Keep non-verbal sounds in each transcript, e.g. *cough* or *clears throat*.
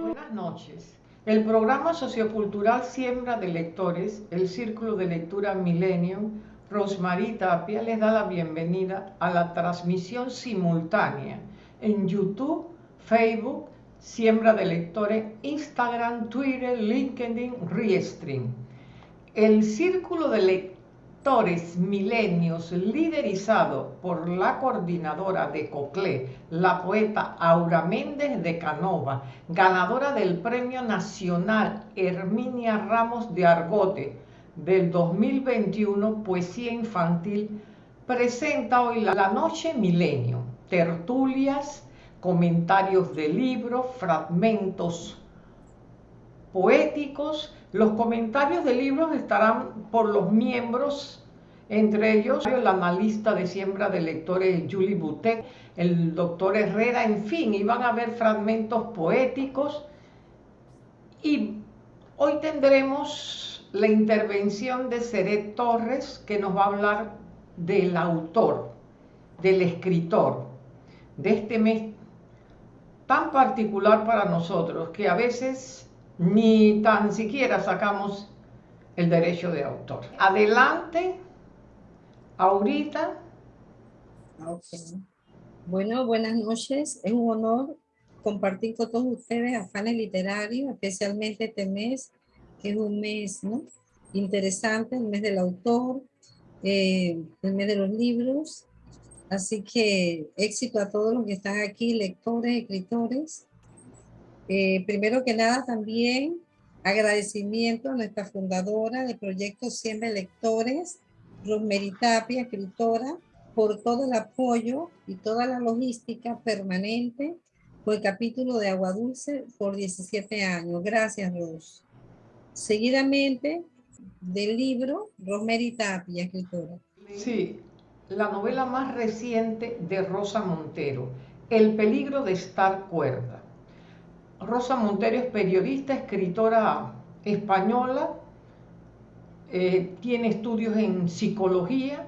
Buenas noches. El programa sociocultural Siembra de Lectores, el Círculo de Lectura Millennium, Rosmarie Tapia les da la bienvenida a la transmisión simultánea en YouTube, Facebook, Siembra de Lectores, Instagram, Twitter, LinkedIn, Restream. El Círculo de Lectores Milenios, liderizado por la coordinadora de COCLE, la poeta Aura Méndez de Canova, ganadora del Premio Nacional Herminia Ramos de Argote del 2021 Poesía Infantil, presenta hoy la Noche Milenio, tertulias, comentarios de libros, fragmentos poéticos. Los comentarios de libros estarán por los miembros, entre ellos el analista de siembra de lectores Julie Butet, el doctor Herrera, en fin, iban a haber fragmentos poéticos. Y hoy tendremos la intervención de Seret Torres, que nos va a hablar del autor, del escritor, de este mes tan particular para nosotros que a veces ni tan siquiera sacamos el derecho de autor. Adelante, ahorita. Bueno, buenas noches. Es un honor compartir con todos ustedes afanes literarios, especialmente este mes, que es un mes ¿no? interesante, el mes del autor, eh, el mes de los libros. Así que éxito a todos los que están aquí, lectores, escritores. Eh, primero que nada también agradecimiento a nuestra fundadora del proyecto Siempre Lectores, Rosemary Tapia, escritora, por todo el apoyo y toda la logística permanente por el capítulo de Agua Dulce por 17 años. Gracias, Ros. Seguidamente, del libro Rosemary Tapia, escritora. Sí, la novela más reciente de Rosa Montero, El peligro de estar cuerda. Rosa Montero es periodista, escritora española, eh, tiene estudios en psicología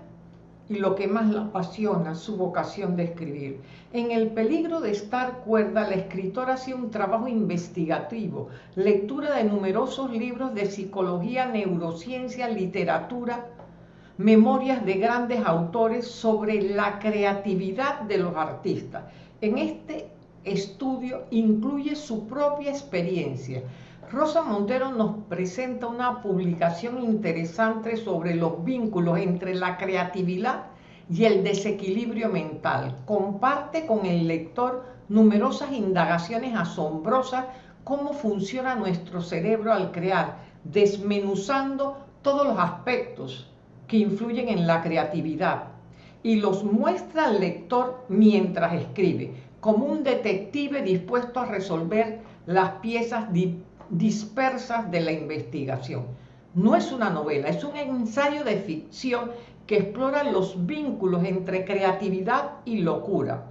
y lo que más la apasiona, su vocación de escribir. En El peligro de estar cuerda, la escritora hace un trabajo investigativo, lectura de numerosos libros de psicología, neurociencia, literatura, memorias de grandes autores sobre la creatividad de los artistas. En este estudio incluye su propia experiencia. Rosa Montero nos presenta una publicación interesante sobre los vínculos entre la creatividad y el desequilibrio mental. Comparte con el lector numerosas indagaciones asombrosas cómo funciona nuestro cerebro al crear, desmenuzando todos los aspectos que influyen en la creatividad y los muestra al lector mientras escribe, como un detective dispuesto a resolver las piezas dispersas de la investigación. No es una novela, es un ensayo de ficción que explora los vínculos entre creatividad y locura.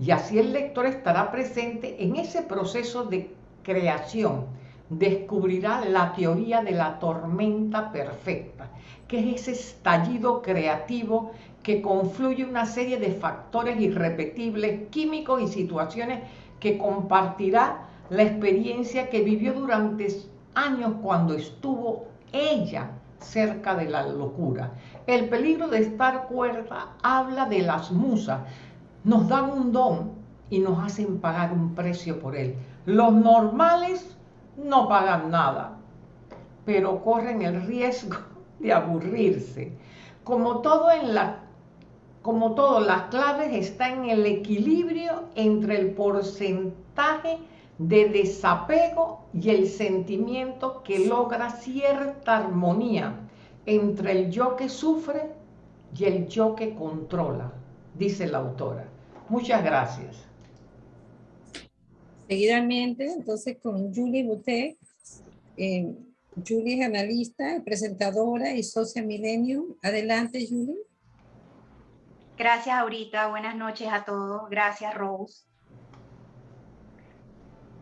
Y así el lector estará presente en ese proceso de creación. Descubrirá la teoría de la tormenta perfecta, que es ese estallido creativo que confluye una serie de factores irrepetibles, químicos y situaciones que compartirá la experiencia que vivió durante años cuando estuvo ella cerca de la locura. El peligro de estar cuerda habla de las musas. Nos dan un don y nos hacen pagar un precio por él. Los normales no pagan nada, pero corren el riesgo *laughs* de aburrirse. Como todo en la como todo, las claves está en el equilibrio entre el porcentaje de desapego y el sentimiento que logra cierta armonía entre el yo que sufre y el yo que controla, dice la autora. Muchas gracias. Seguidamente, entonces, con Julie Boutet. Eh, Julie es analista, presentadora y socia Millennium. Adelante, Julie. Gracias, Aurita. Buenas noches a todos. Gracias, Rose.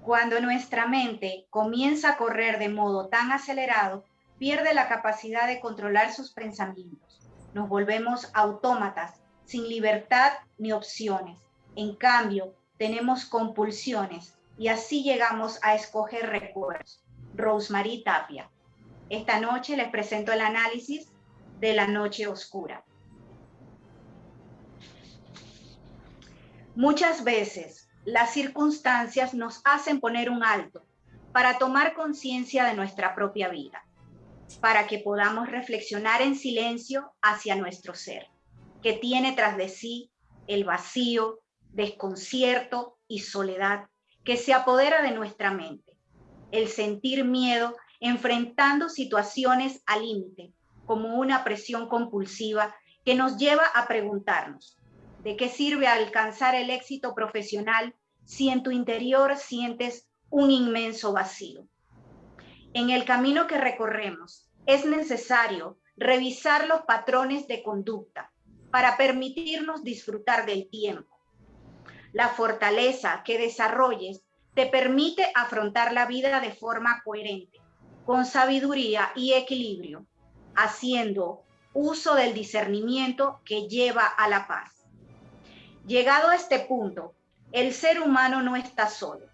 Cuando nuestra mente comienza a correr de modo tan acelerado, pierde la capacidad de controlar sus pensamientos. Nos volvemos autómatas, sin libertad ni opciones. En cambio, tenemos compulsiones y así llegamos a escoger recuerdos. Rosemary Tapia. Esta noche les presento el análisis de la noche oscura. Muchas veces las circunstancias nos hacen poner un alto para tomar conciencia de nuestra propia vida, para que podamos reflexionar en silencio hacia nuestro ser, que tiene tras de sí el vacío, desconcierto y soledad que se apodera de nuestra mente, el sentir miedo enfrentando situaciones al límite, como una presión compulsiva que nos lleva a preguntarnos, ¿de qué sirve alcanzar el éxito profesional si en tu interior sientes un inmenso vacío? En el camino que recorremos es necesario revisar los patrones de conducta para permitirnos disfrutar del tiempo. La fortaleza que desarrolles te permite afrontar la vida de forma coherente, con sabiduría y equilibrio, haciendo uso del discernimiento que lleva a la paz. Llegado a este punto, el ser humano no está solo.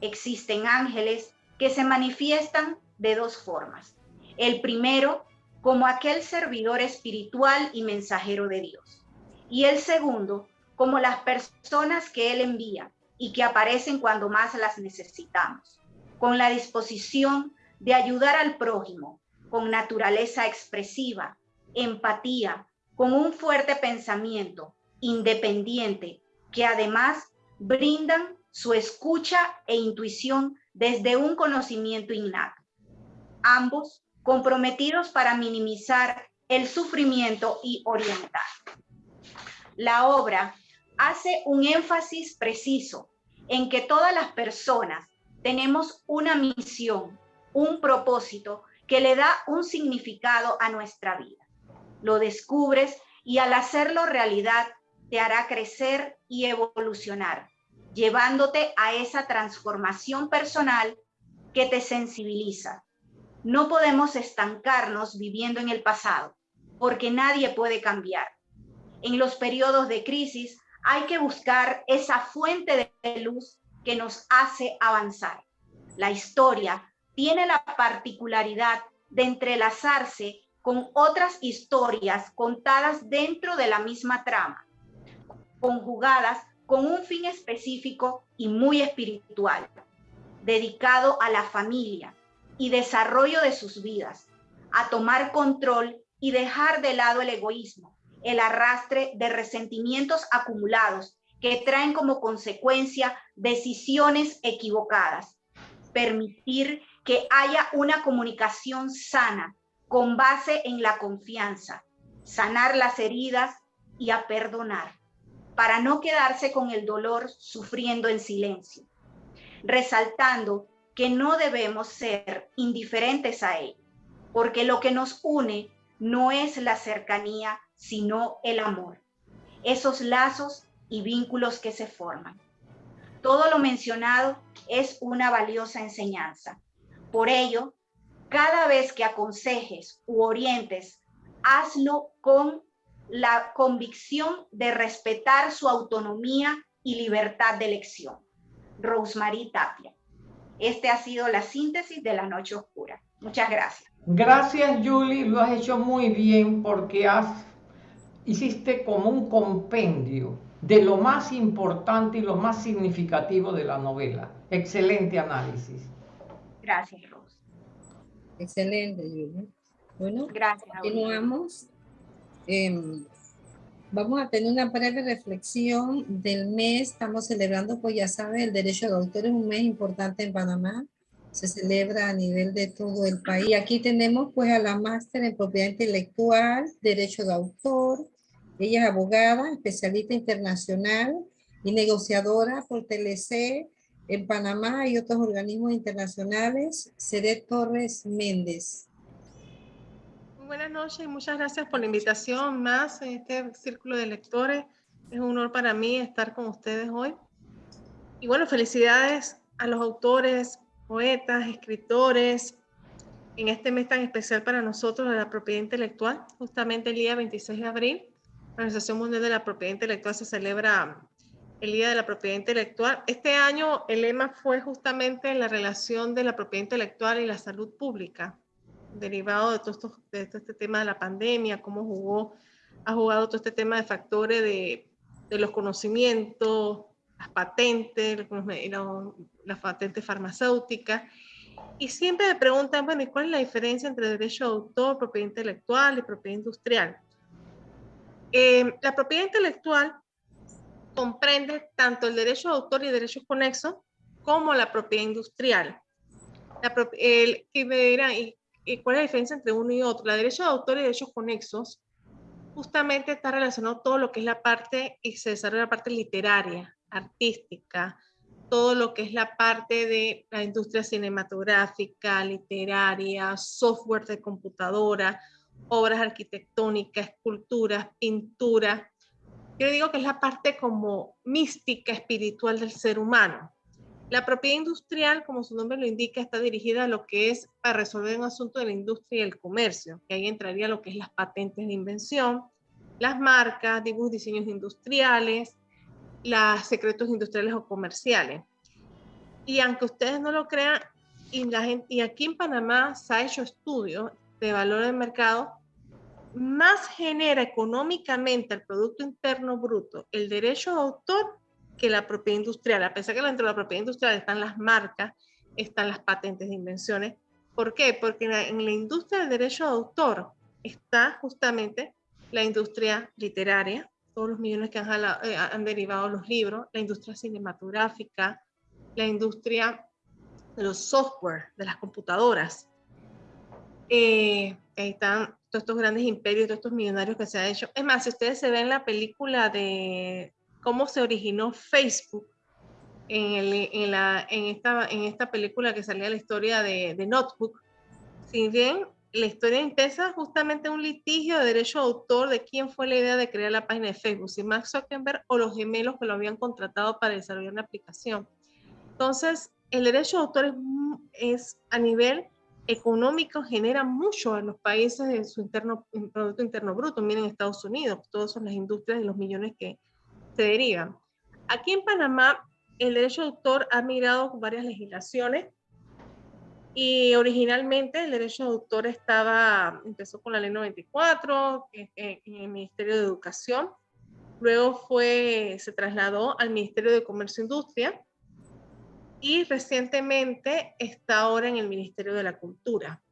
Existen ángeles que se manifiestan de dos formas. El primero, como aquel servidor espiritual y mensajero de Dios. Y el segundo, como las personas que Él envía y que aparecen cuando más las necesitamos, con la disposición de ayudar al prójimo, con naturaleza expresiva, empatía, con un fuerte pensamiento, independiente, que además brindan su escucha e intuición desde un conocimiento innato. Ambos comprometidos para minimizar el sufrimiento y orientar. La obra hace un énfasis preciso en que todas las personas tenemos una misión, un propósito que le da un significado a nuestra vida. Lo descubres y al hacerlo realidad te hará crecer y evolucionar, llevándote a esa transformación personal que te sensibiliza. No podemos estancarnos viviendo en el pasado, porque nadie puede cambiar. En los periodos de crisis hay que buscar esa fuente de luz que nos hace avanzar. La historia tiene la particularidad de entrelazarse con otras historias contadas dentro de la misma trama, conjugadas con un fin específico y muy espiritual, dedicado a la familia y desarrollo de sus vidas, a tomar control y dejar de lado el egoísmo, el arrastre de resentimientos acumulados que traen como consecuencia decisiones equivocadas, permitir que haya una comunicación sana con base en la confianza, sanar las heridas y a perdonar, para no quedarse con el dolor sufriendo en silencio, resaltando que no debemos ser indiferentes a él, porque lo que nos une no es la cercanía, sino el amor, esos lazos y vínculos que se forman. Todo lo mencionado es una valiosa enseñanza por ello, cada vez que aconsejes u orientes, hazlo con la convicción de respetar su autonomía y libertad de elección. Rosemary Tapia. Este ha sido la síntesis de la noche oscura. Muchas gracias. Gracias, Julie. Lo has hecho muy bien porque has, hiciste como un compendio de lo más importante y lo más significativo de la novela. Excelente análisis. Gracias, Rose. Excelente, Julia. Bueno, Gracias, continuamos. Em, vamos a tener una breve reflexión del mes. Estamos celebrando, pues ya saben, el derecho de autor es un mes importante en Panamá. Se celebra a nivel de todo el país. Aquí tenemos pues a la máster en propiedad intelectual, derecho de autor. Ella es abogada, especialista internacional y negociadora por TLC, en Panamá y otros organismos internacionales. Seré Torres Méndez. Buenas noches y muchas gracias por la invitación más en este círculo de lectores. Es un honor para mí estar con ustedes hoy. Y bueno, felicidades a los autores, poetas, escritores, en este mes tan especial para nosotros de la propiedad intelectual. Justamente el día 26 de abril, la Organización Mundial de la Propiedad Intelectual se celebra el Día de la Propiedad Intelectual. Este año el lema fue justamente la relación de la propiedad intelectual y la salud pública, derivado de todo, de todo este tema de la pandemia, cómo jugó, ha jugado todo este tema de factores de, de los conocimientos, las patentes, las patentes farmacéuticas. Y siempre me preguntan, bueno, ¿y cuál es la diferencia entre derecho de autor, propiedad intelectual y propiedad industrial? Eh, la propiedad intelectual comprende tanto el derecho de autor y derechos conexos como la propiedad industrial. La, el, que me dirán, ¿y, cuál es la diferencia entre uno y otro? La derecho de autor y derechos conexos justamente está relacionado todo lo que es la parte y se desarrolla la parte literaria, artística, todo lo que es la parte de la industria cinematográfica, literaria, software de computadora, obras arquitectónicas, esculturas, pintura. Yo digo que es la parte como mística, espiritual del ser humano. La propiedad industrial, como su nombre lo indica, está dirigida a lo que es para resolver un asunto de la industria y el comercio, que ahí entraría lo que es las patentes de invención, las marcas, dibujos, diseños industriales, los secretos industriales o comerciales. Y aunque ustedes no lo crean, y, aquí en Panamá se ha hecho estudios de valor de mercado, más genera económicamente el Producto Interno Bruto el derecho de autor que la propiedad industrial. A pesar que dentro de la propiedad industrial están las marcas, están las patentes de invenciones. ¿Por qué? Porque en la, industria del derecho de autor está justamente la industria literaria, todos los millones que han, eh, han derivado los libros, la industria cinematográfica, la industria de los software, de las computadoras, eh, ahí están todos estos grandes imperios, todos estos millonarios que se han hecho. Es más, si ustedes se ven la película de cómo se originó Facebook, en, en, la, en, esta, en esta película que salía la historia de, de Notebook, si bien la historia empieza justamente un litigio de derecho de autor de quién fue la idea de crear la página de Facebook, si Max Zuckerberg o los gemelos que lo habían contratado para desarrollar una aplicación. Entonces, el derecho de autor es, es a nivel económico genera mucho en los países de su interno, Producto Interno Bruto. Miren Estados Unidos, todas son las industrias de los millones que se derivan. Aquí en Panamá, el derecho de autor ha migrado con varias legislaciones y originalmente el derecho de autor estaba, empezó con la ley 94 en, el Ministerio de Educación, luego fue, se trasladó al Ministerio de Comercio e Industria, y recientemente está ahora en el Ministerio de la Cultura.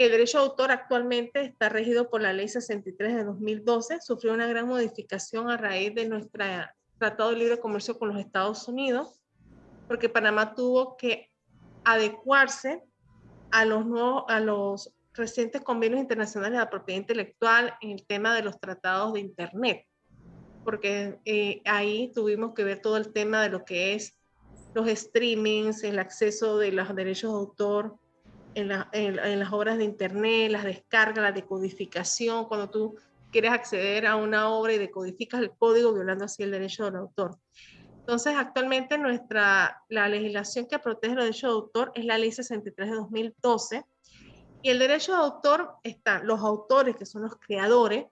El derecho de autor actualmente está regido por la Ley 63 de 2012, sufrió una gran modificación a raíz de nuestro Tratado de Libre Comercio con los Estados Unidos, porque Panamá tuvo que adecuarse a los, nuevos, a los recientes convenios internacionales de la propiedad intelectual en el tema de los tratados de Internet, porque eh, ahí tuvimos que ver todo el tema de lo que es los streamings, el acceso de los derechos de autor en, las obras de internet, las descargas, la decodificación, cuando tú quieres acceder a una obra y decodificas el código violando así el derecho del autor. Entonces, actualmente nuestra, la legislación que protege los derechos de autor es la Ley 63 de 2012 y el derecho de autor están los autores, que son los creadores,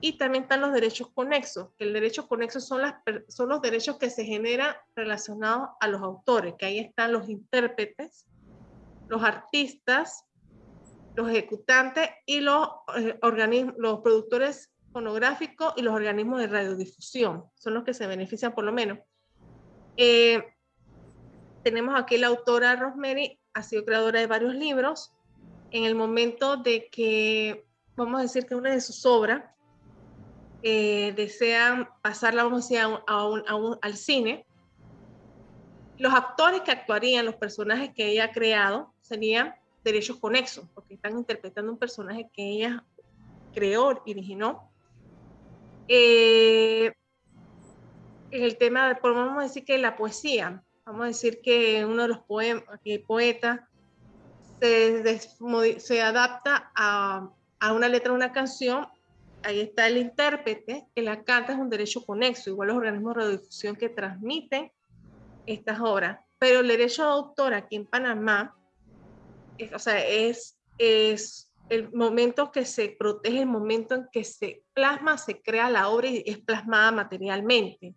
y también están los derechos conexos, que el derecho conexo son, las, son los derechos que se generan relacionados a los autores, que ahí están los intérpretes, los artistas, los ejecutantes y los, eh, los productores fonográficos y los organismos de radiodifusión. Son los que se benefician por lo menos. Eh, tenemos aquí la autora Rosemary, ha sido creadora de varios libros. En el momento de que, vamos a decir que una de sus obras eh, desean pasarla, vamos a decir, a al cine, los actores que actuarían, los personajes que ella ha creado, serían derechos conexos, porque están interpretando un personaje que ella creó, originó. Eh, en el tema, por vamos a decir que la poesía, vamos a decir que uno de los poetas se, se adapta a, a, una letra de una canción ahí está el intérprete, que la canta es un derecho conexo, igual los organismos de radiodifusión que transmiten estas obras. Pero el derecho de autor aquí en Panamá, es, o sea, es, es el momento que se protege, el momento en que se plasma, se crea la obra y es plasmada materialmente.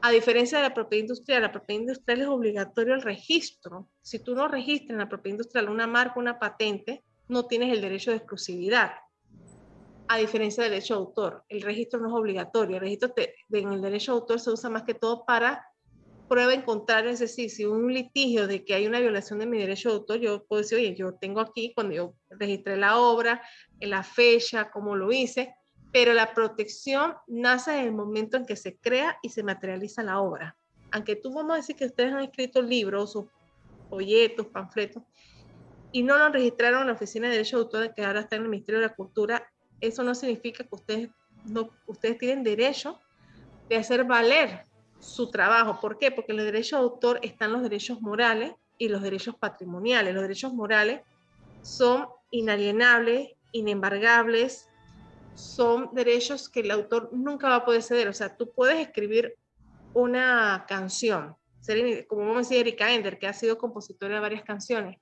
A diferencia de la propiedad industrial, la propiedad industrial es obligatorio el registro. Si tú no registras en la propiedad industrial una marca, una patente, no tienes el derecho de exclusividad. A diferencia del derecho de autor, el registro no es obligatorio. El registro en el derecho de autor se usa más que todo para prueba en contrario, es decir, si un litigio de que hay una violación de mi derecho de autor, yo puedo decir, oye, yo tengo aquí cuando yo registré la obra, en la fecha, cómo lo hice, pero la protección nace en el momento en que se crea y se materializa la obra. Aunque tú vamos a decir que ustedes han escrito libros o folletos, panfletos, y no lo registraron en la Oficina de Derecho de Autor, que ahora está en el Ministerio de la Cultura, eso no significa que ustedes, no, ustedes tienen derecho de hacer valer su trabajo. ¿Por qué? Porque en el derecho de autor están los derechos morales y los derechos patrimoniales. Los derechos morales son inalienables, inembargables, son derechos que el autor nunca va a poder ceder. O sea, tú puedes escribir una canción, como vamos a decir Erika Ender, que ha sido compositora de varias canciones.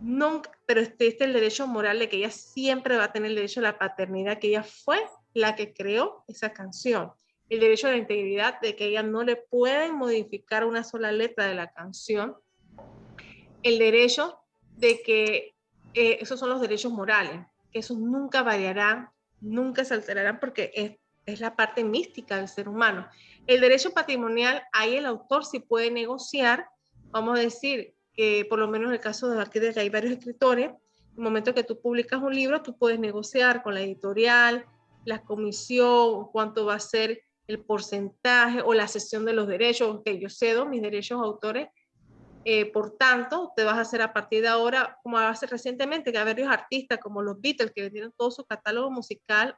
Nunca, pero este, este es el derecho moral de que ella siempre va a tener el derecho a la paternidad, que ella fue la que creó esa canción el derecho a la integridad de que ella no le pueden modificar una sola letra de la canción, el derecho de que eh, esos son los derechos morales, que esos nunca variarán, nunca se alterarán porque es, es la parte mística del ser humano. El derecho patrimonial, ahí el autor sí puede negociar, vamos a decir que por lo menos en el caso de aquí que hay varios escritores, el momento que tú publicas un libro, tú puedes negociar con la editorial, la comisión, cuánto va a ser el porcentaje o la cesión de los derechos, que yo cedo mis derechos autores, eh, por tanto, te vas a hacer a partir de ahora, como hace recientemente, que hay varios artistas como los Beatles, que tienen todo su catálogo musical,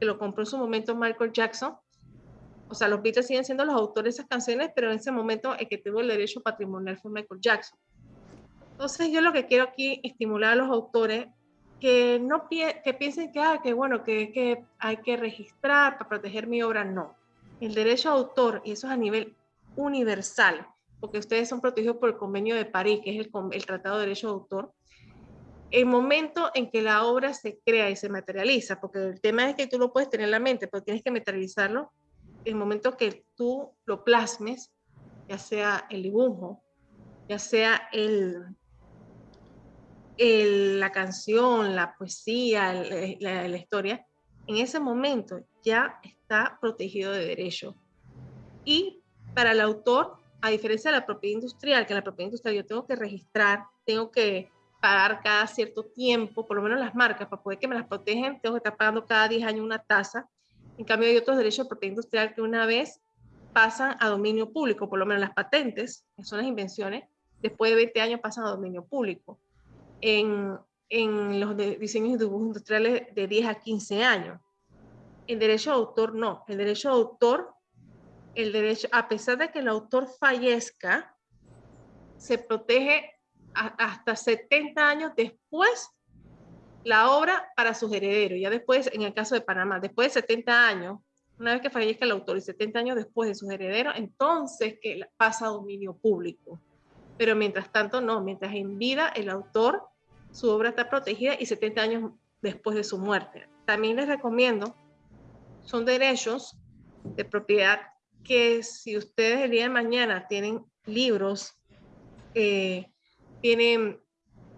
que lo compró en su momento Michael Jackson. O sea, los Beatles siguen siendo los autores de esas canciones, pero en ese momento el que tuvo el derecho patrimonial fue Michael Jackson. Entonces, yo lo que quiero aquí estimular a los autores que no que piensen que, ah, que bueno, que hay que registrar para proteger mi obra, no. El derecho a autor, y eso es a nivel universal, porque ustedes son protegidos por el convenio de París, que es el, Tratado de Derecho de Autor, el momento en que la obra se crea y se materializa, porque el tema es que tú lo puedes tener en la mente, pero tienes que materializarlo, el momento que tú lo plasmes, ya sea el dibujo, ya sea el, la canción, la poesía, la, historia, en ese momento ya está protegido de derecho. Y para el autor, a diferencia de la propiedad industrial, que la propiedad industrial yo tengo que registrar, tengo que pagar cada cierto tiempo, por lo menos las marcas, para poder que me las protejan, tengo que estar pagando cada 10 años una tasa. En cambio, hay otros derechos de propiedad industrial que una vez pasan a dominio público, por lo menos las patentes, que son las invenciones, después de 20 años pasan a dominio público en, en los diseños y dibujos industriales de 10 a 15 años. El derecho de autor no. El derecho de autor, el derecho, a pesar de que el autor fallezca, se protege hasta 70 años después la obra para sus herederos. Ya después, en el caso de Panamá, después de 70 años, una vez que fallezca el autor y 70 años después de sus herederos, entonces que pasa a dominio público pero mientras tanto no, mientras en vida el autor, su obra está protegida y 70 años después de su muerte. También les recomiendo, son derechos de propiedad que si ustedes el día de mañana tienen libros, eh, tienen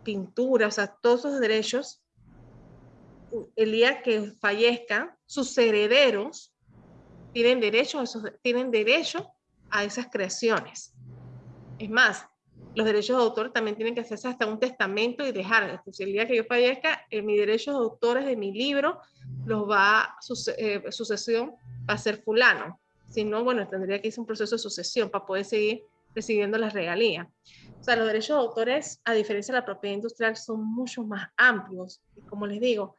pintura, o sea, todos esos derechos, el día que fallezcan, sus herederos tienen derecho, tienen derecho a esas creaciones. Es más, los derechos de autor también tienen que hacerse hasta un testamento y dejar. Si el que yo fallezca, eh, mis derechos de autores de mi libro los va, eh, sucesión va a ser fulano. Si no, bueno, tendría que hacer un proceso de sucesión para poder seguir recibiendo las regalías. O sea, los derechos de autores, a diferencia de la propiedad industrial, son mucho más amplios. Y como les digo,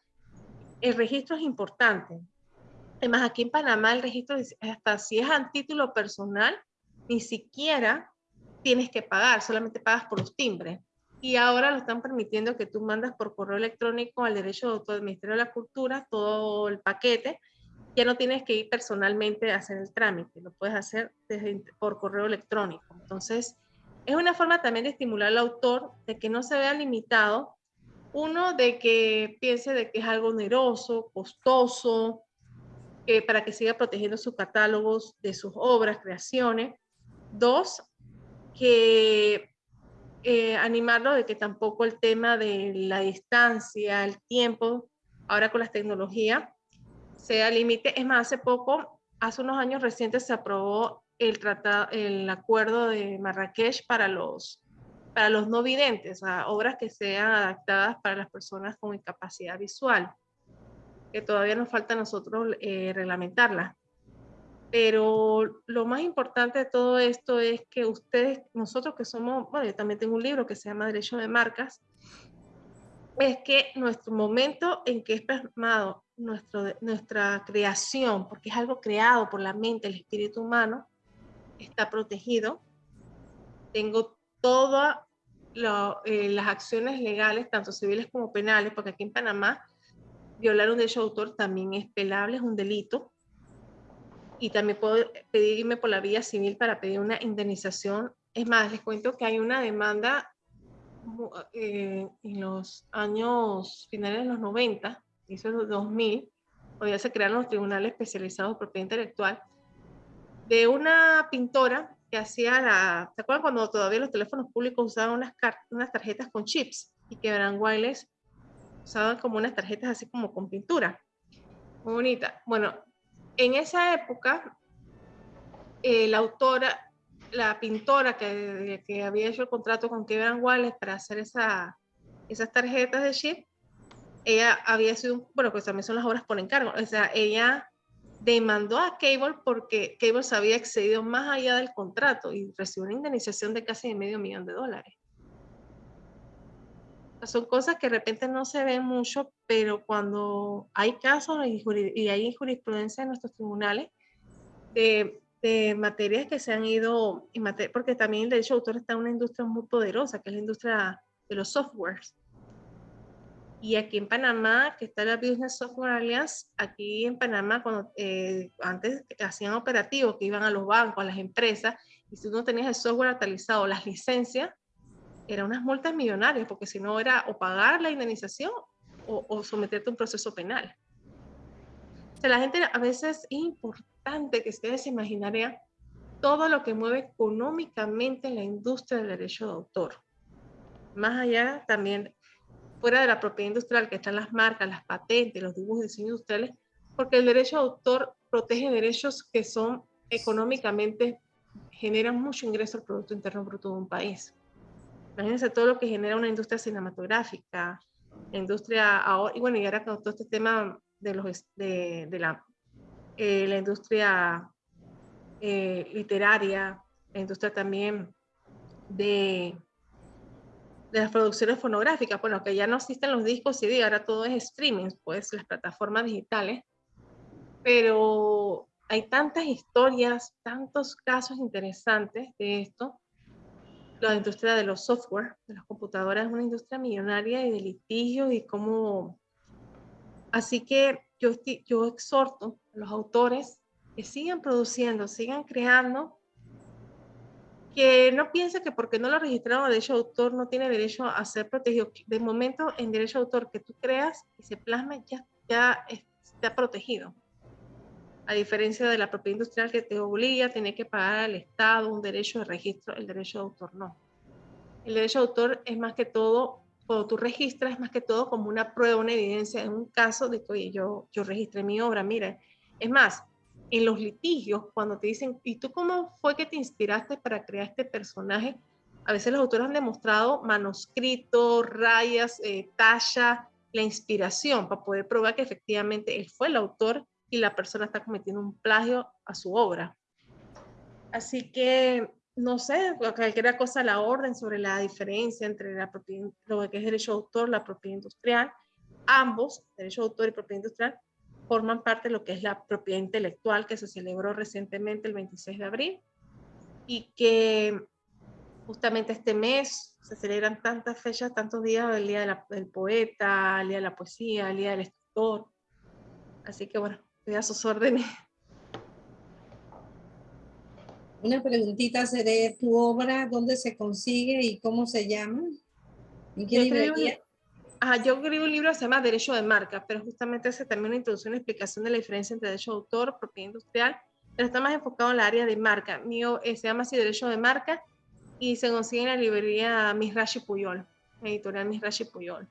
el registro es importante. Además, aquí en Panamá el registro, hasta si es a título personal, ni siquiera tienes que pagar, solamente pagas por los timbres. Y ahora lo están permitiendo que tú mandas por correo electrónico al derecho de autor del Ministerio de la Cultura todo el paquete. Ya no tienes que ir personalmente a hacer el trámite, lo puedes hacer desde, por correo electrónico. Entonces, es una forma también de estimular al autor de que no se vea limitado, uno, de que piense de que es algo oneroso, costoso, para que siga protegiendo sus catálogos de sus obras, creaciones. Dos, que eh, animarlo de que tampoco el tema de la distancia, el tiempo, ahora con las tecnologías, sea límite. Es más, hace poco, hace unos años recientes se aprobó el, tratado, el acuerdo de Marrakech para los, para los no videntes, obras que sean adaptadas para las personas con incapacidad visual, que todavía nos falta a nosotros eh, reglamentarla. Pero lo más importante de todo esto es que ustedes, nosotros que somos, bueno, yo también tengo un libro que se llama Derecho de Marcas, es que nuestro momento en que es plasmado nuestro, nuestra creación, porque es algo creado por la mente, el espíritu humano, está protegido. Tengo todas eh, las acciones legales, tanto civiles como penales, porque aquí en Panamá violar un derecho de autor también es pelable, es un delito y también puedo pedirme por la vía civil para pedir una indemnización. Es más, les cuento que hay una demanda eh, en los años finales de los 90, hizo el 2000, cuando ya se crearon los tribunales especializados en propiedad intelectual, de una pintora que hacía la... ¿Se acuerdan cuando todavía los teléfonos públicos usaban unas, unas tarjetas con chips y que eran wireless? Usaban como unas tarjetas así como con pintura. Muy bonita. Bueno, en esa época, eh, la autora, la pintora que, había hecho el contrato con Kevin Wallace para hacer esa, esas tarjetas de chip, ella había sido, bueno, pues también son las obras por encargo, o sea, ella demandó a Cable porque Cable se había excedido más allá del contrato y recibió una indemnización de casi medio millón de dólares son cosas que de repente no se ven mucho, pero cuando hay casos y, hay jurisprudencia en nuestros tribunales de, materias que se han ido, porque también el derecho de autor está en una industria muy poderosa, que es la industria de los softwares. Y aquí en Panamá, que está la Business Software Alliance, aquí en Panamá, cuando eh, antes hacían operativos que iban a los bancos, a las empresas, y si tú no tenías el software actualizado, las licencias, eran unas multas millonarias, porque si no era o pagar la indemnización o, someterte a un proceso penal. O sea, la gente a veces es importante que ustedes se imaginarían todo lo que mueve económicamente la industria del derecho de autor. Más allá también, fuera de la propiedad industrial, que están las marcas, las patentes, los dibujos de diseño industriales, porque el derecho de autor protege derechos que son económicamente, generan mucho ingreso al Producto Interno Bruto de un país. Imagínense todo lo que genera una industria cinematográfica, industria ahora, y bueno, y ahora con todo este tema de, los, de, de la, eh, la industria eh, literaria, la industria también de, de las producciones fonográficas, bueno, que ya no existen los discos CD, ahora todo es streaming, pues las plataformas digitales, pero hay tantas historias, tantos casos interesantes de esto, la industria de los software, de las computadoras, es una industria millonaria y de litigio y cómo... Así que yo, yo exhorto a los autores que sigan produciendo, sigan creando, que no piensen que porque no lo registraron derecho de autor no tiene derecho a ser protegido. De momento, en derecho de autor que tú creas y se plasme, ya, ya está protegido a diferencia de la propiedad industrial que te obliga a que pagar al Estado un derecho de registro, el derecho de autor no. El derecho de autor es más que todo, cuando tú registras, es más que todo como una prueba, una evidencia en un caso de que, yo, yo registré mi obra, mira. Es más, en los litigios, cuando te dicen, ¿y tú cómo fue que te inspiraste para crear este personaje? A veces los autores han demostrado manuscritos, rayas, eh, talla, la inspiración para poder probar que efectivamente él fue el autor y la persona está cometiendo un plagio a su obra. Así que, no sé, cualquier cosa la orden sobre la diferencia entre la propiedad, lo que es derecho de autor, la propiedad industrial. Ambos, derecho de autor y propiedad industrial, forman parte de lo que es la propiedad intelectual que se celebró recientemente el 26 de abril y que justamente este mes se celebran tantas fechas, tantos días, el Día del Poeta, el Día de la Poesía, el Día del Escritor. Así que bueno, Estoy a sus órdenes. Una preguntita, ¿seré tu obra? ¿Dónde se consigue y cómo se llama? ¿En qué librería? yo escribí un libro que se llama Derecho de Marca, pero justamente hace también una introducción y explicación de la diferencia entre derecho de autor, propiedad industrial, pero está más enfocado en la área de marca. Mío eh, se llama así Derecho de Marca y se consigue en la librería Misrashi Puyol, editorial Misrashi Puyol.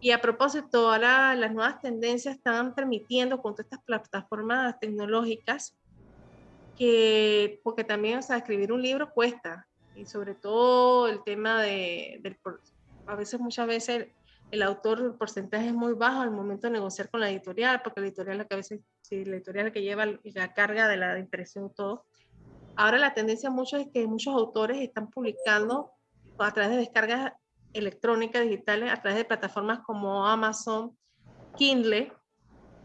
Y a propósito, ahora las nuevas tendencias están permitiendo con todas estas plataformas tecnológicas que, porque también, o sea, escribir un libro cuesta, y sobre todo el tema de, a veces, muchas veces, el, autor, el porcentaje es muy bajo al momento de negociar con la editorial, porque la editorial es la que a veces, si la editorial que lleva la carga de la impresión todo. Ahora la tendencia mucho es que muchos autores están publicando a través de descargas electrónicas digitales, a través de plataformas como Amazon, Kindle,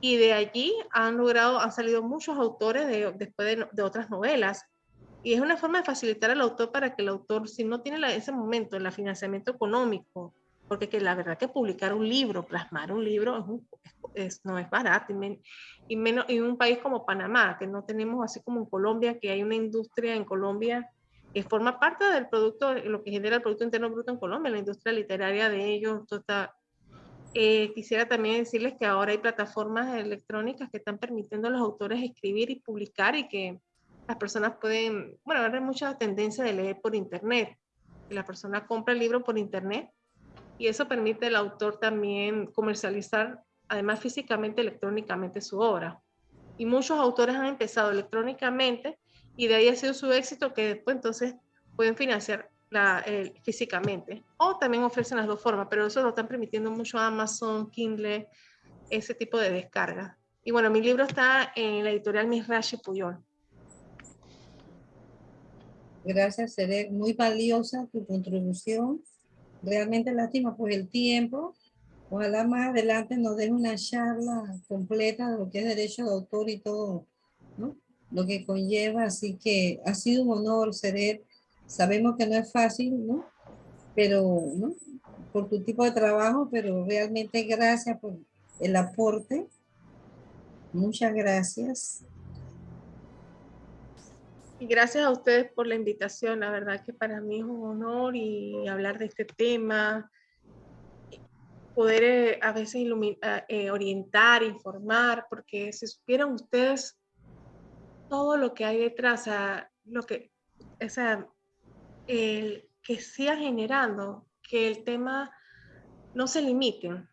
y de allí han logrado, han salido muchos autores de, después de, otras novelas. Y es una forma de facilitar al autor para que el autor, si no tiene la, ese momento el financiamiento económico, porque que la verdad que publicar un libro, plasmar un libro, es, no es barato, y, menos en un país como Panamá, que no tenemos así como en Colombia, que hay una industria en Colombia que forma parte del producto, lo que genera el Producto Interno Bruto en Colombia, la industria literaria de ellos, está eh, quisiera también decirles que ahora hay plataformas electrónicas que están permitiendo a los autores escribir y publicar y que las personas pueden, bueno, ahora hay mucha tendencia de leer por internet. La persona compra el libro por internet y eso permite al autor también comercializar, además físicamente, electrónicamente su obra. Y muchos autores han empezado electrónicamente y de ahí ha sido su éxito que después entonces pueden financiar físicamente. O también ofrecen las dos formas, pero eso lo están permitiendo mucho Amazon, Kindle, ese tipo de descarga. Y bueno, mi libro está en la editorial Misrashi Puyol. Gracias, Seré. Muy valiosa tu contribución. Realmente lástima por el tiempo. Ojalá más adelante nos den una charla completa de lo que es derecho de autor y todo. Lo que conlleva. Así que ha sido un honor, Seret, Sabemos que no es fácil, ¿no? Pero, ¿no? Por tu tipo de trabajo, pero realmente gracias por el aporte. Muchas gracias. Y gracias a ustedes por la invitación. La verdad que para mí es un honor y hablar de este tema, poder eh, a veces iluminar, eh, orientar, informar, porque si supieran ustedes todo lo que hay detrás, lo que, esa, el que siga generando que el tema no se limite.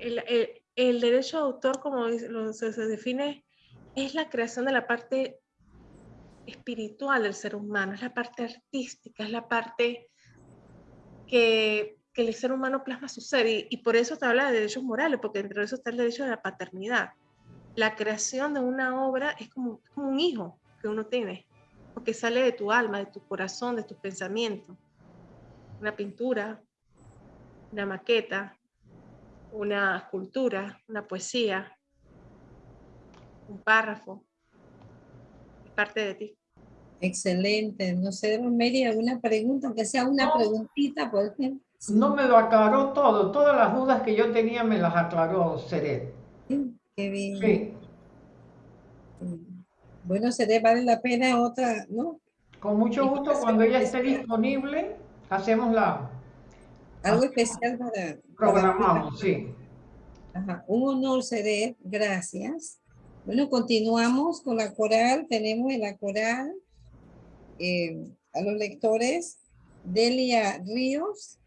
El, derecho de autor, como se, define, es la creación de la parte espiritual del ser humano, es la parte artística, es la parte que, el ser humano plasma su ser. Y, por eso se habla de derechos morales, porque dentro de eso está el derecho de la paternidad. La creación de una obra es como un hijo que uno tiene porque sale de tu alma, de tu corazón, de tus pensamientos. Una pintura, una maqueta, una escultura, una poesía, un párrafo, es parte de ti. Excelente. No sé, Romery, ¿alguna pregunta? Aunque sea una preguntita, por ejemplo. No me lo aclaró todo. Todas las dudas que yo tenía me las aclaró Seret. Qué bien. Sí. Bueno, se vale la pena otra, ¿no? Con mucho gusto, cuando ella esté disponible, hacemos la... Algo especial para... Programamos, sí. Ajá. Un honor, Seré, gracias. Bueno, continuamos con la coral. Tenemos en la coral eh, a los lectores Delia Ríos,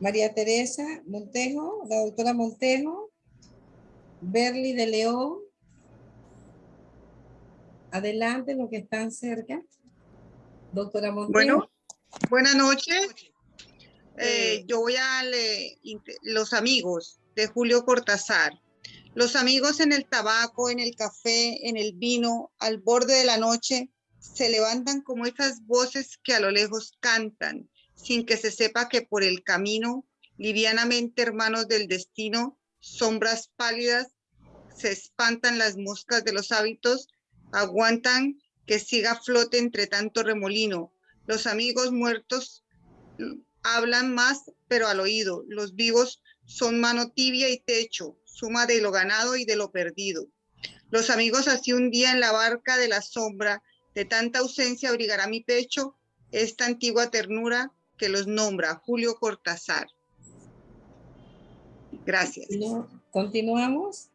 María Teresa Montejo, la doctora Montejo, Berly de León, Adelante, los que están cerca. Doctora Montero. Bueno, buenas noches. Eh, yo voy a leer Los amigos de Julio Cortázar. Los amigos en el tabaco, en el café, en el vino, al borde de la noche, se levantan como esas voces que a lo lejos cantan, sin que se sepa que por el camino, livianamente hermanos del destino, sombras pálidas, se espantan las moscas de los hábitos aguantan que siga flote entre tanto remolino. Los amigos muertos hablan más, pero al oído. Los vivos son mano tibia y techo, suma de lo ganado y de lo perdido. Los amigos así un día en la barca de la sombra, de tanta ausencia abrigará mi pecho esta antigua ternura que los nombra Julio Cortázar. Gracias. Continuamos.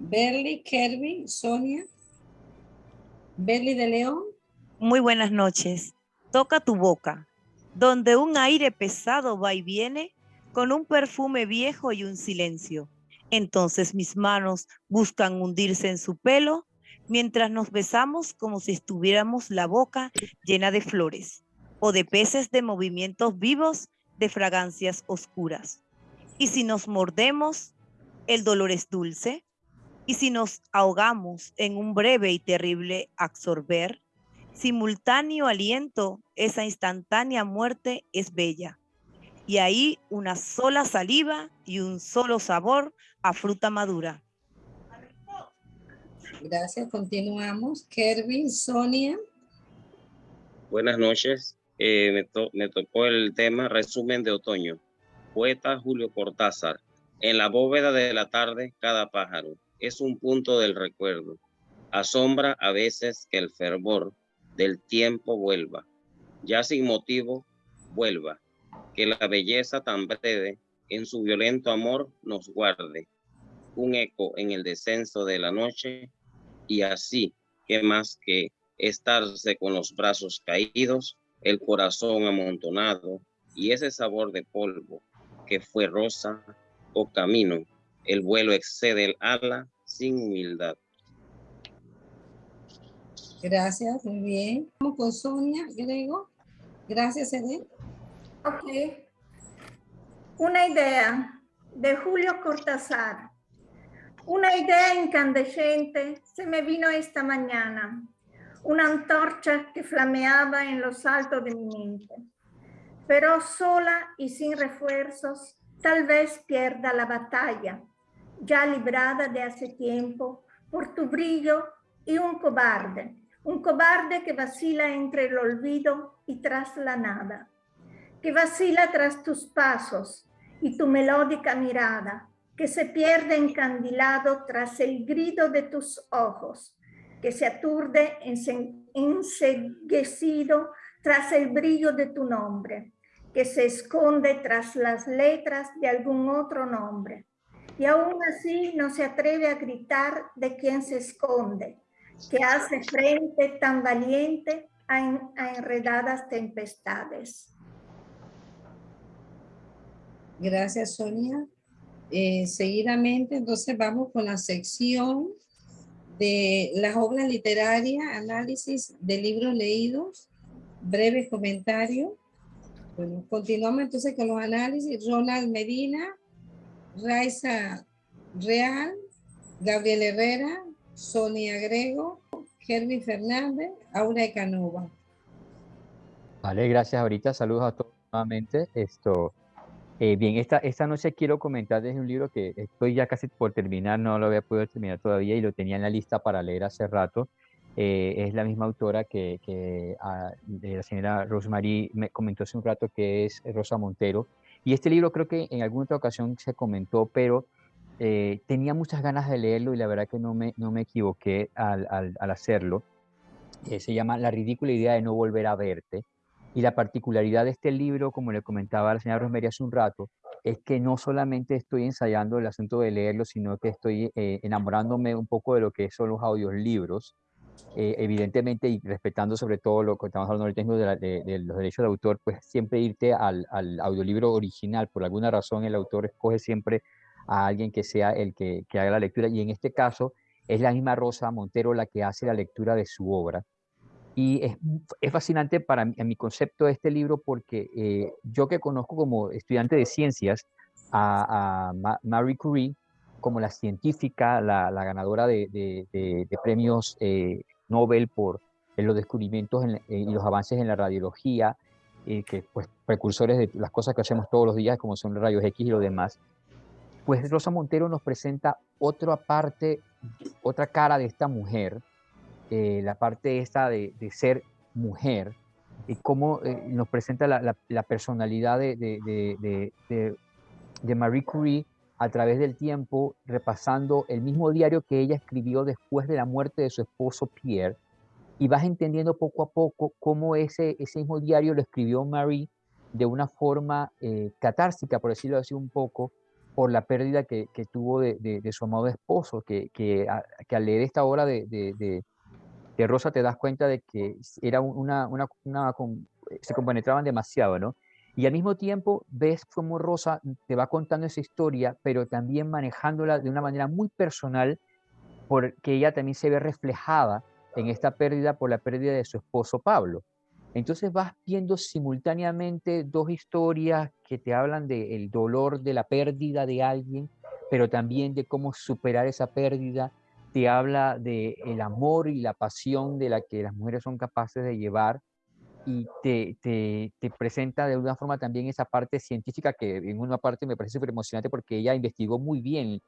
Berly, Kerby, Sonia. Berly de León. Muy buenas noches. Toca tu boca, donde un aire pesado va y viene con un perfume viejo y un silencio. Entonces mis manos buscan hundirse en su pelo mientras nos besamos como si estuviéramos la boca llena de flores o de peces de movimientos vivos de fragancias oscuras. Y si nos mordemos, el dolor es dulce. Y si nos ahogamos en un breve y terrible absorber, simultáneo aliento, esa instantánea muerte es bella. Y ahí una sola saliva y un solo sabor a fruta madura. Gracias, continuamos. Kervin, Sonia. Buenas noches. Eh, me, tocó el tema resumen de otoño. Poeta Julio Cortázar. En la bóveda de la tarde, cada pájaro es un punto del recuerdo. Asombra a veces que el fervor del tiempo vuelva. Ya sin motivo, vuelva. Que la belleza tan breve en su violento amor nos guarde. Un eco en el descenso de la noche y así que más que estarse con los brazos caídos, el corazón amontonado y ese sabor de polvo que fue rosa o camino, el vuelo excede el ala sin humildad. Gracias, muy bien. Vamos con Sonia Grego. Gracias, Eden. Ok. Una idea de Julio Cortázar. Una idea incandescente se me vino esta mañana una antorcha que flameaba en los altos de mi mente. Pero sola y sin refuerzos, tal vez pierda la batalla, ya librada de hace tiempo por tu brillo y un cobarde, un cobarde que vacila entre el olvido y tras la nada, que vacila tras tus pasos y tu melódica mirada, que se pierde encandilado tras el grito de tus ojos, que se aturde enseguecido tras el brillo de tu nombre, que se esconde tras las letras de algún otro nombre. Y aún así no se atreve a gritar de quien se esconde, que hace frente tan valiente a, enredadas tempestades. Gracias, Sonia. Eh, seguidamente, entonces vamos con la sección de las obras literarias, análisis de libros leídos, breves comentarios. Bueno, continuamos entonces con los análisis. Ronald Medina, Raiza Real, Gabriel Herrera, Sonia Grego, Germi Fernández, Aura Canova. Vale, gracias ahorita. Saludos a todos nuevamente. Esto, eh, bien, esta, esta noche quiero comentar desde un libro que estoy ya casi por terminar, no lo había podido terminar todavía y lo tenía en la lista para leer hace rato. Eh, es la misma autora que, que ah, la señora Rosemary me comentó hace un rato, que es Rosa Montero. Y este libro creo que en alguna otra ocasión se comentó, pero eh, tenía muchas ganas de leerlo y la verdad que no me, no me equivoqué al, al, al hacerlo. se llama La ridícula idea de no volver a verte y la particularidad de este libro, como le comentaba la señora Rosemary hace un rato, es que no solamente estoy ensayando el asunto de leerlo, sino que estoy eh, enamorándome un poco de lo que son los audiolibros, eh, evidentemente y respetando sobre todo lo que estamos hablando ahorita de, de, los derechos de autor, pues siempre irte al, al, audiolibro original. Por alguna razón el autor escoge siempre a alguien que sea el que, haga la lectura y en este caso es la misma Rosa Montero la que hace la lectura de su obra. Y es, es, fascinante para mí, en mi concepto de este libro porque eh, yo que conozco como estudiante de ciencias a, a Marie Curie como la científica, la, la ganadora de, de, de, premios eh, Nobel por los descubrimientos en, y los avances en la radiología, eh, que pues precursores de las cosas que hacemos todos los días como son los rayos X y lo demás, pues Rosa Montero nos presenta otra parte, otra cara de esta mujer, eh, la parte esta de, de, ser mujer y cómo eh, nos presenta la, la, la personalidad de, de, de, Marie Curie a través del tiempo, repasando el mismo diario que ella escribió después de la muerte de su esposo Pierre, y vas entendiendo poco a poco cómo ese, ese mismo diario lo escribió Marie de una forma eh, catársica, por decirlo así un poco, por la pérdida que, que tuvo de, de, su amado esposo, que, que, al leer esta obra de, de, Rosa te das cuenta de que era una, una, una, se compenetraban demasiado, ¿no? Y al mismo tiempo ves cómo Rosa te va contando esa historia, pero también manejándola de una manera muy personal, porque ella también se ve reflejada en esta pérdida por la pérdida de su esposo Pablo. Entonces vas viendo simultáneamente dos historias que te hablan del dolor de la pérdida de alguien, pero también de cómo superar esa pérdida. Te habla del el amor y la pasión de la que las mujeres son capaces de llevar y te, te, te, presenta de alguna forma también esa parte científica que en una parte me parece súper emocionante porque ella investigó muy bien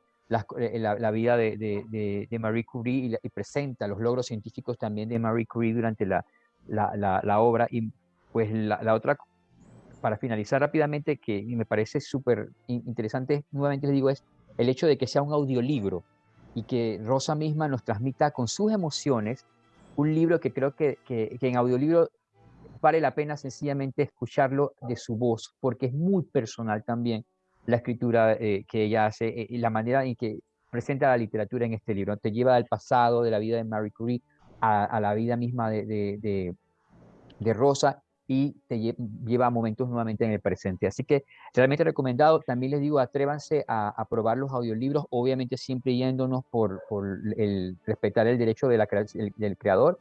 eh, la, la, vida de, de, de, Marie Curie y, presenta los logros científicos también de Marie Curie durante la, la obra. Y pues la, otra, para finalizar rápidamente, que me parece súper interesante, nuevamente les digo, es el hecho de que sea un audiolibro y que Rosa misma nos transmita con sus emociones un libro que creo que, que, que en audiolibro vale la pena sencillamente escucharlo de su voz, porque es muy personal también la escritura eh, que ella hace eh, y la manera en que presenta la literatura en este libro. Te lleva al pasado de la vida de Marie Curie a, la vida misma de, de, de, Rosa y te lleva a momentos nuevamente en el presente. Así que realmente recomendado. También les digo, atrévanse a, probar los audiolibros, obviamente siempre yéndonos por, por el respetar el derecho de la, del creador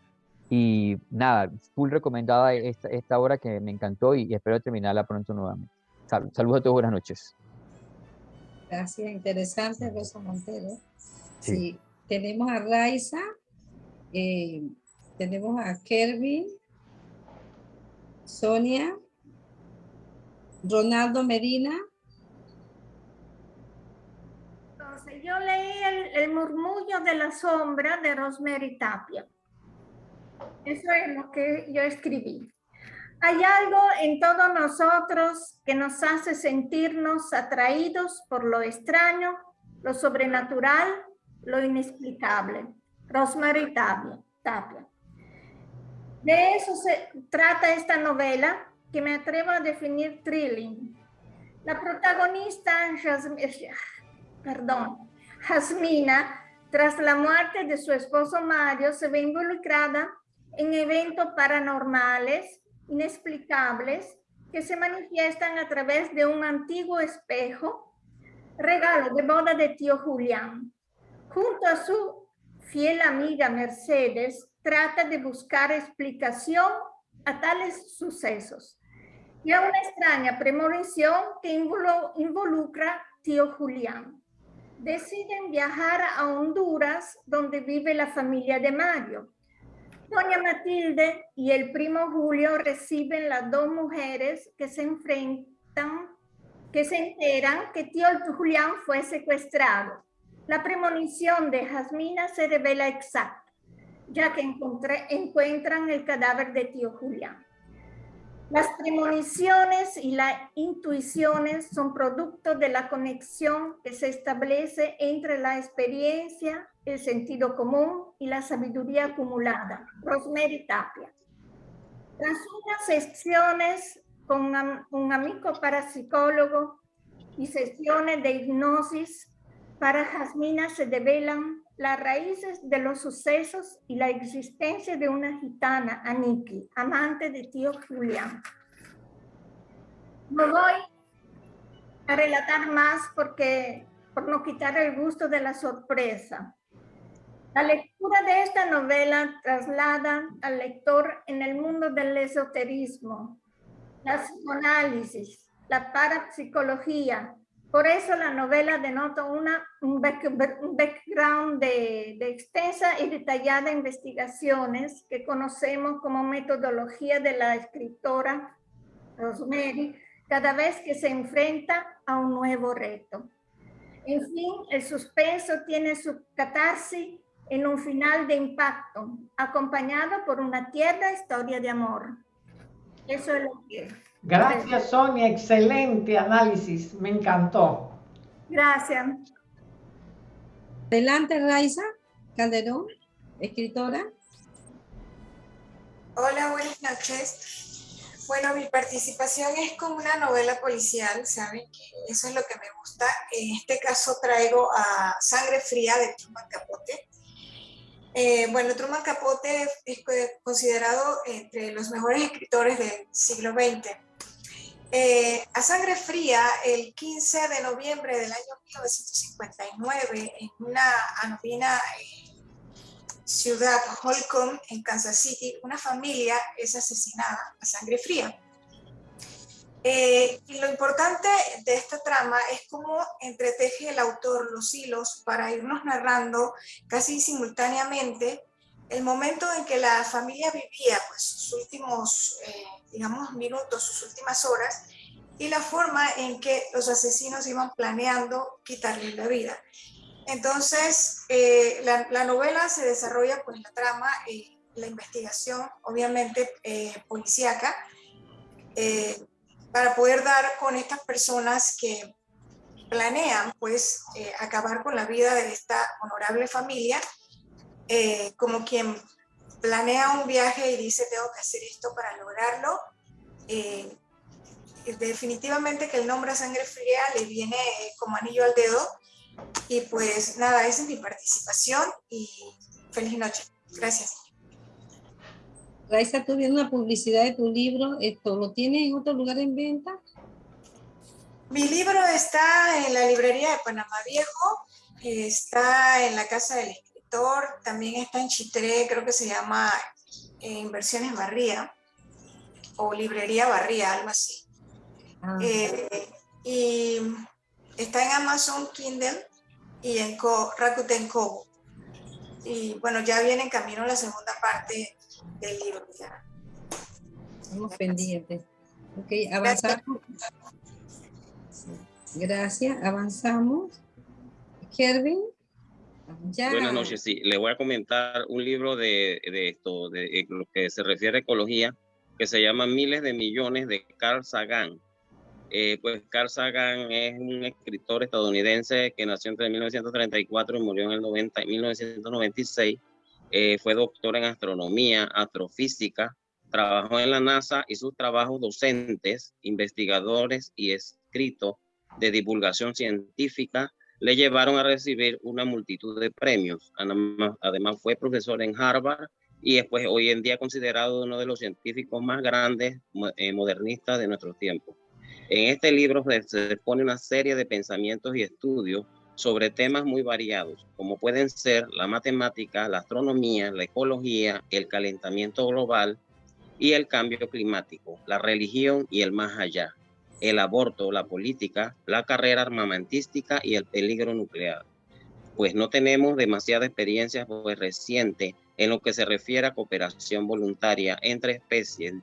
y nada, full recomendada esta, esta obra que me encantó y, espero terminarla pronto nuevamente. saludos a todos, buenas noches. Gracias, interesante Rosa Montero. Sí. tenemos a Raiza, eh, tenemos a Kervin, Sonia, Ronaldo Medina. Entonces, yo leí el, el murmullo de la sombra de Rosemary Tapia. Eso es lo que yo escribí. Hay algo en todos nosotros que nos hace sentirnos atraídos por lo extraño, lo sobrenatural, lo inexplicable. Rosemary Tapia. De eso se trata esta novela que me atrevo a definir thrilling. La protagonista, perdón, Jasmina, tras la muerte de su esposo Mario, se ve involucrada en eventos paranormales, inexplicables, que se manifiestan a través de un antiguo espejo, regalo de boda de tío Julián. Junto a su fiel amiga Mercedes, trata de buscar explicación a tales sucesos y a una extraña premonición que involucra tío Julián. Deciden viajar a Honduras, donde vive la familia de Mario, Doña Matilde y el primo Julio reciben las dos mujeres que se enfrentan, que se enteran que tío Julián fue secuestrado. La premonición de Jasmina se revela exacta, ya que encuentran el cadáver de tío Julián. Las premoniciones y las intuiciones son producto de la conexión que se establece entre la experiencia, el sentido común y la sabiduría acumulada. Rosemary Tapia. Tras unas sesiones con un amigo parapsicólogo y sesiones de hipnosis, para Jasmina se develan las raíces de los sucesos y la existencia de una gitana, Aniki, amante de tío Julián. No voy a relatar más porque por no quitar el gusto de la sorpresa. La lectura de esta novela traslada al lector en el mundo del esoterismo, la psicoanálisis, la parapsicología, por eso la novela denota una, un, background de, de, extensa y detallada investigaciones que conocemos como metodología de la escritora Rosemary cada vez que se enfrenta a un nuevo reto. En fin, el suspenso tiene su catarsis en un final de impacto, acompañado por una tierna historia de amor. Eso es lo que Gracias, Sonia. Excelente análisis. Me encantó. Gracias. Adelante, Raiza Calderón, escritora. Hola, buenas noches. Bueno, mi participación es con una novela policial, ¿saben? Que eso es lo que me gusta. En este caso traigo a Sangre Fría de Truman Capote. Eh, bueno, Truman Capote es considerado entre los mejores escritores del siglo XX. Eh, a Sangre Fría, el 15 de noviembre del año 1959, en una anodina eh, ciudad, Holcomb, en Kansas City, una familia es asesinada a sangre fría. Eh, y lo importante de esta trama es cómo entreteje el autor los hilos para irnos narrando casi simultáneamente el momento en que la familia vivía pues, sus últimos, eh, digamos, minutos, sus últimas horas, y la forma en que los asesinos iban planeando quitarle la vida. Entonces, eh, la, novela se desarrolla pues la trama, y la investigación, obviamente eh, policíaca, eh, para poder dar con estas personas que planean pues acabar con la vida de esta honorable familia, como quien planea un viaje y dice tengo que hacer esto para lograrlo. definitivamente que el nombre Sangre Fría le viene como anillo al dedo, y pues nada, esa es mi participación y feliz noche. Gracias. Raiza, tú viendo una publicidad de tu libro, ¿esto lo tienes en otro lugar en venta? Mi libro está en la librería de Panamá Viejo, está en la casa del también está en Chitré, creo que se llama eh, Inversiones Barría, o Librería Barría, algo así. Ah. Eh, y Está en Amazon Kindle y en Rakuten Kobo. Y bueno, ya viene en camino la segunda parte del libro. Ya. Estamos pendientes. Ok, avanzamos. Gracias, avanzamos. Kervin. Buenas noches, sí. Le voy a comentar un libro de, de esto, de, lo que se refiere a ecología, que se llama Miles de Millones de Carl Sagan. Eh, pues Carl Sagan es un escritor estadounidense que nació entre 1934 y murió en el 90, 1996. Eh, fue doctor en astronomía, astrofísica, trabajó en la NASA y sus trabajos docentes, investigadores y escritos de divulgación científica le llevaron a recibir una multitud de premios. Además, fue profesor en Harvard y después hoy en día considerado uno de los científicos más grandes eh, modernistas de nuestro tiempo. En este libro se expone una serie de pensamientos y estudios sobre temas muy variados, como pueden ser la matemática, la astronomía, la ecología, el calentamiento global y el cambio climático, la religión y el más allá, el aborto, la política, la carrera armamentística y el peligro nuclear. Pues no tenemos demasiada experiencia pues, reciente en lo que se refiere a cooperación voluntaria entre especies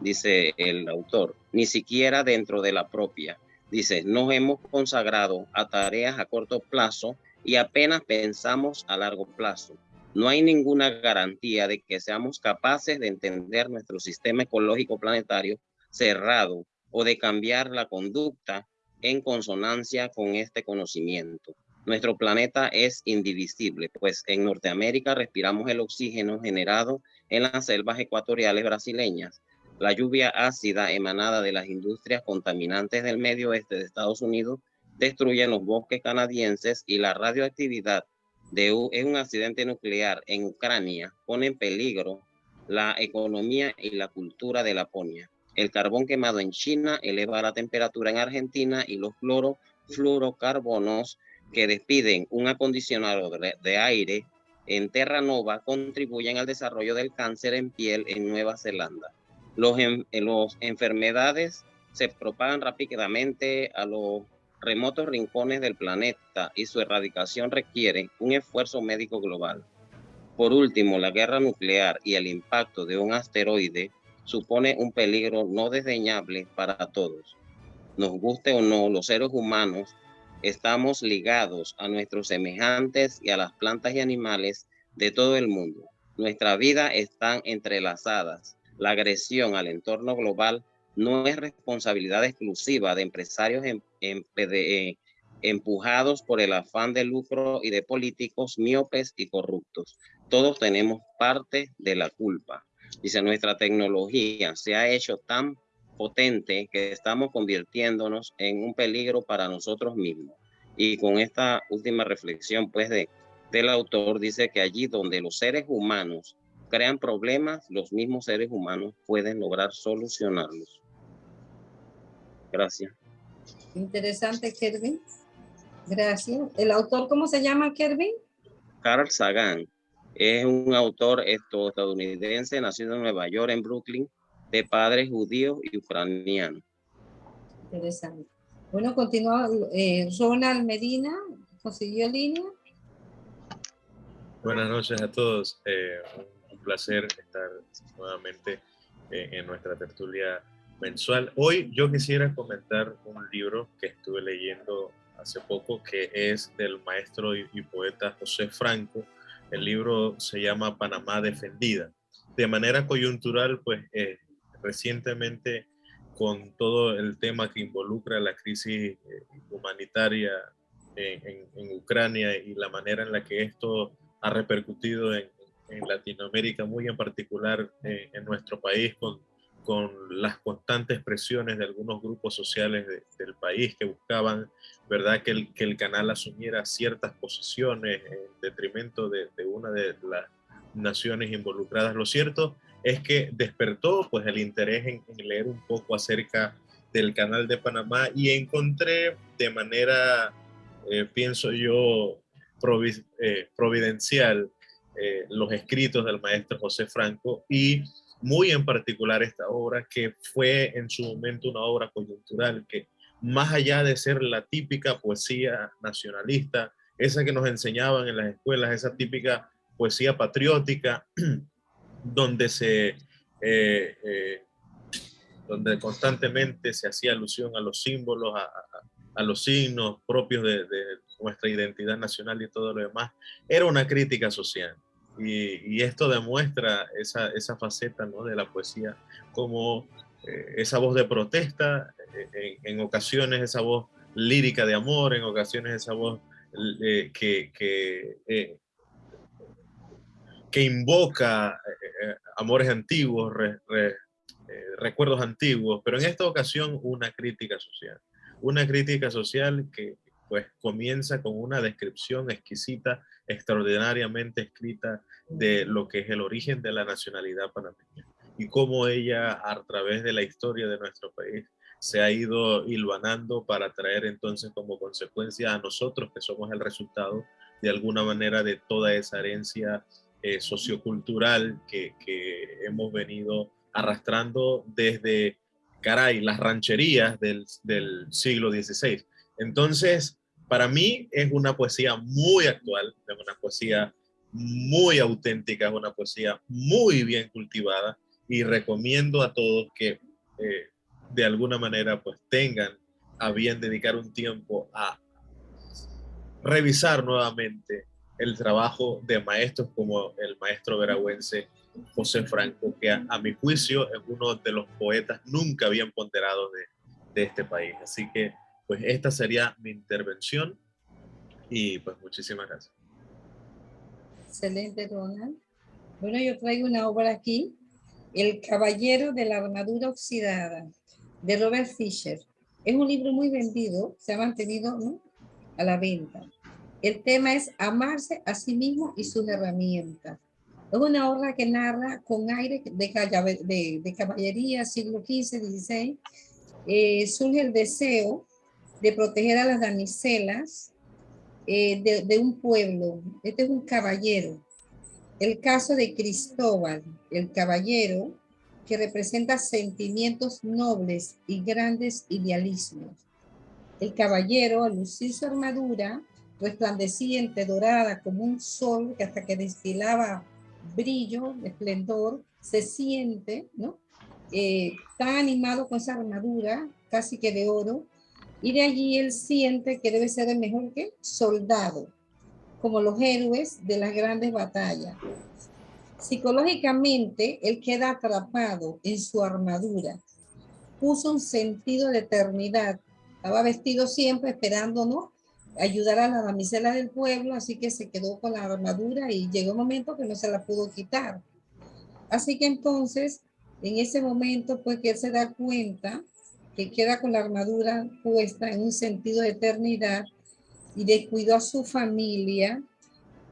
dice el autor, ni siquiera dentro de la propia. Dice, nos hemos consagrado a tareas a corto plazo y apenas pensamos a largo plazo. No hay ninguna garantía de que seamos capaces de entender nuestro sistema ecológico planetario cerrado o de cambiar la conducta en consonancia con este conocimiento. Nuestro planeta es indivisible, pues en Norteamérica respiramos el oxígeno generado en las selvas ecuatoriales brasileñas la lluvia ácida emanada de las industrias contaminantes del medio oeste de Estados Unidos destruye los bosques canadienses y la radioactividad de un accidente nuclear en Ucrania pone en peligro la economía y la cultura de Laponia. El carbón quemado en China eleva la temperatura en Argentina y los clorofluorocarbonos que despiden un acondicionado de aire en Terranova contribuyen al desarrollo del cáncer en piel en Nueva Zelanda. Los, los enfermedades se propagan rápidamente a los remotos rincones del planeta y su erradicación requiere un esfuerzo médico global. Por último, la guerra nuclear y el impacto de un asteroide supone un peligro no desdeñable para todos. Nos guste o no, los seres humanos estamos ligados a nuestros semejantes y a las plantas y animales de todo el mundo. Nuestra vida están entrelazadas la agresión al entorno global no es responsabilidad exclusiva de empresarios eh, empujados por el afán de lucro y de políticos miopes y corruptos. Todos tenemos parte de la culpa. Dice, nuestra tecnología se ha hecho tan potente que estamos convirtiéndonos en un peligro para nosotros mismos. Y con esta última reflexión, pues, de, del autor, dice que allí donde los seres humanos crean problemas, los mismos seres humanos pueden lograr solucionarlos. Gracias. Interesante, Kervin. Gracias. ¿El autor cómo se llama, Kervin? Carl Sagan. Es un autor estadounidense, nacido en Nueva York, en Brooklyn, de padres judíos y ucranianos. Interesante. Bueno, continúa eh, Ronald Medina, consiguió línea. Buenas noches a todos. Eh, un placer estar nuevamente eh, en nuestra tertulia mensual. Hoy yo quisiera comentar un libro que estuve leyendo hace poco, que es del maestro y, poeta José Franco. El libro se llama Panamá Defendida. De manera coyuntural, pues eh, recientemente con todo el tema que involucra la crisis eh, humanitaria en, Ucrania y la manera en la que esto ha repercutido en, Latinoamérica, muy en particular eh, en nuestro país, con con las constantes presiones de algunos grupos sociales del país que buscaban, ¿verdad?, que el, que el canal asumiera ciertas posiciones en detrimento de, una de las naciones involucradas. Lo cierto es que despertó pues el interés en, leer un poco acerca del canal de Panamá y encontré de manera, eh, pienso yo, eh, providencial eh, los escritos del maestro José Franco y muy en particular esta obra, que fue en su momento una obra coyuntural, que más allá de ser la típica poesía nacionalista, esa que nos enseñaban en las escuelas, esa típica poesía patriótica, *clears throat* donde se... Eh, eh, donde constantemente se hacía alusión a los símbolos, a, los signos propios de, nuestra identidad nacional y todo lo demás, era una crítica social. Y, esto demuestra esa, esa faceta ¿no? de la poesía como eh, esa voz de protesta, eh, en, ocasiones esa voz lírica de amor, en ocasiones esa voz eh, que, que, invoca amores antiguos, recuerdos antiguos, pero en esta ocasión una crítica social. Una crítica social que pues comienza con una descripción exquisita extraordinariamente escrita de lo que es el origen de la nacionalidad panameña y cómo ella a través de la historia de nuestro país se ha ido hilvanando para traer entonces como consecuencia a nosotros que somos el resultado de alguna manera de toda esa herencia eh, sociocultural que, que, hemos venido arrastrando desde, caray, las rancherías del, del siglo XVI. Entonces, para mí es una poesía muy actual, es una poesía muy auténtica, es una poesía muy bien cultivada y recomiendo a todos que eh, de alguna manera pues tengan a bien dedicar un tiempo a revisar nuevamente el trabajo de maestros como el maestro veragüense José Franco, que a, mi juicio es uno de los poetas nunca bien ponderados de, de este país. Así que pues esta sería mi intervención y pues muchísimas gracias. Excelente, Donald. Bueno, yo traigo una obra aquí, El Caballero de la Armadura Oxidada, de Robert Fisher. Es un libro muy vendido, se ha mantenido a la venta. El tema es amarse a sí mismo y sus herramientas. Es una obra que narra con aire de, de, caballería, siglo XV, XVI. Eh, surge el deseo de proteger a las damiselas eh, de, un pueblo. Este es un caballero. El caso de Cristóbal, el caballero, que representa sentimientos nobles y grandes idealismos. El caballero, al lucir su armadura, resplandeciente, dorada, como un sol que hasta que destilaba brillo, esplendor, se siente, ¿no? Eh, tan animado con esa armadura, casi que de oro, y de allí él siente que debe ser el mejor que soldado, como los héroes de las grandes batallas. Psicológicamente, él queda atrapado en su armadura. Puso un sentido de eternidad. Estaba vestido siempre esperándonos ayudar a la damisela del pueblo, así que se quedó con la armadura y llegó un momento que no se la pudo quitar. Así que entonces En ese momento, pues que él se da cuenta que queda con la armadura puesta en un sentido de eternidad y descuidó a su familia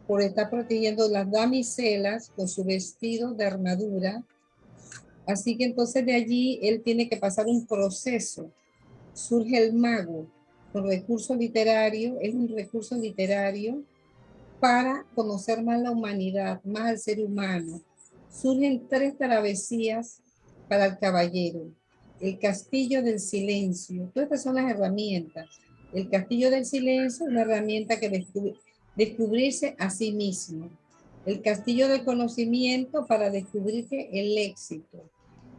por estar protegiendo las damiselas con su vestido de armadura. Así que entonces de allí él tiene que pasar un proceso. Surge el mago con recurso literario, es un recurso literario para conocer más la humanidad, más al ser humano. Surgen tres travesías para el caballero. El castillo del silencio. Todas estas son las herramientas. El castillo del silencio es una herramienta que descubre, descubrirse a sí mismo. El castillo del conocimiento para descubrirse el éxito.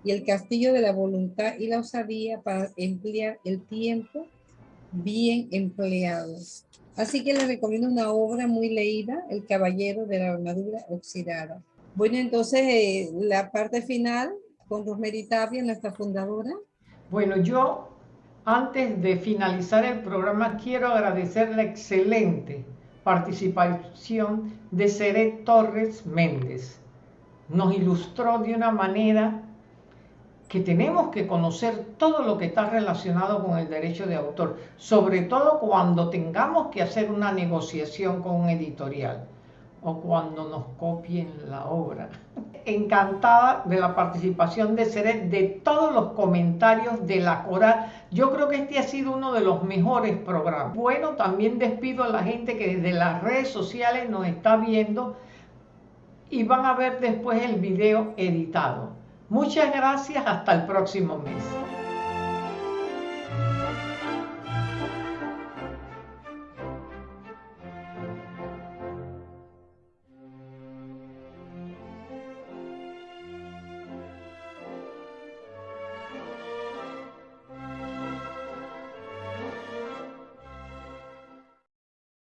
Y el castillo de la voluntad y la osadía para emplear el tiempo bien empleado. Así que les recomiendo una obra muy leída, El Caballero de la Armadura Oxidada. Bueno, entonces eh, la parte final con Rosemary Tapia, nuestra fundadora. Bueno, yo antes de finalizar el programa quiero agradecer la excelente participación de Cere Torres Méndez. Nos ilustró de una manera que tenemos que conocer todo lo que está relacionado con el derecho de autor, sobre todo cuando tengamos que hacer una negociación con un editorial o cuando nos copien la obra. Encantada de la participación de Seret, de todos los comentarios de la coral. Yo creo que este ha sido uno de los mejores programas. Bueno, también despido a la gente que desde las redes sociales nos está viendo y van a ver después el video editado. Muchas gracias, hasta el próximo mes.